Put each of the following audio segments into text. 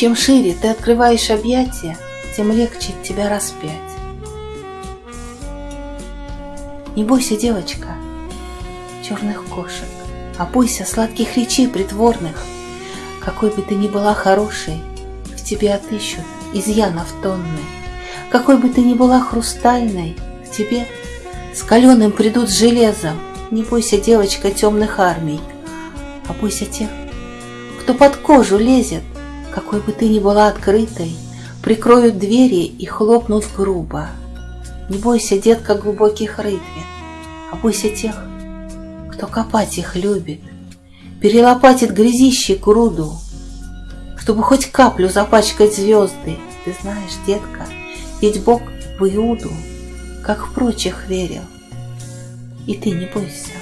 Чем шире ты открываешь объятия, тем легче тебя распять. Не бойся, девочка, черных кошек, а бойся сладких речей притворных. Какой бы ты ни была хорошей, в тебе отыщут изъянов тонны. Какой бы ты ни была хрустальной, к тебе с каленым придут железом. Не бойся, девочка, темных армий, а бойся тех, кто под кожу лезет, какой бы ты ни была открытой, прикроют двери и хлопнут грубо. Не бойся, детка, глубоких рытвин, а бойся тех, кто копать их любит, перелопатит грязище груду, чтобы хоть каплю запачкать звезды. Ты знаешь, детка, ведь Бог в Иуду, как в прочих верил. И ты не бойся.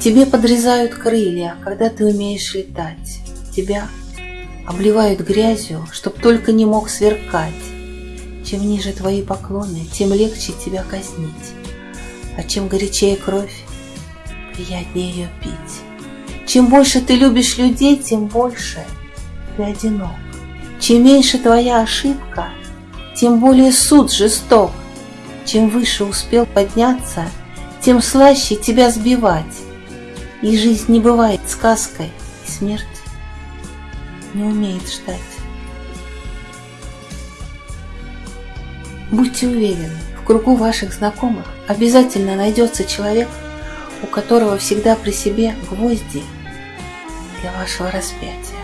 Тебе подрезают крылья, когда ты умеешь летать. Тебя обливают грязью, чтоб только не мог сверкать. Чем ниже твои поклоны, тем легче тебя казнить. А чем горячее кровь, приятнее ее пить. Чем больше ты любишь людей, тем больше ты одинок. Чем меньше твоя ошибка, тем более суд жесток. Чем выше успел подняться, тем слаще тебя сбивать. И жизнь не бывает сказкой, и смерть не умеет ждать. Будьте уверены, в кругу ваших знакомых обязательно найдется человек, у которого всегда при себе гвозди для вашего распятия.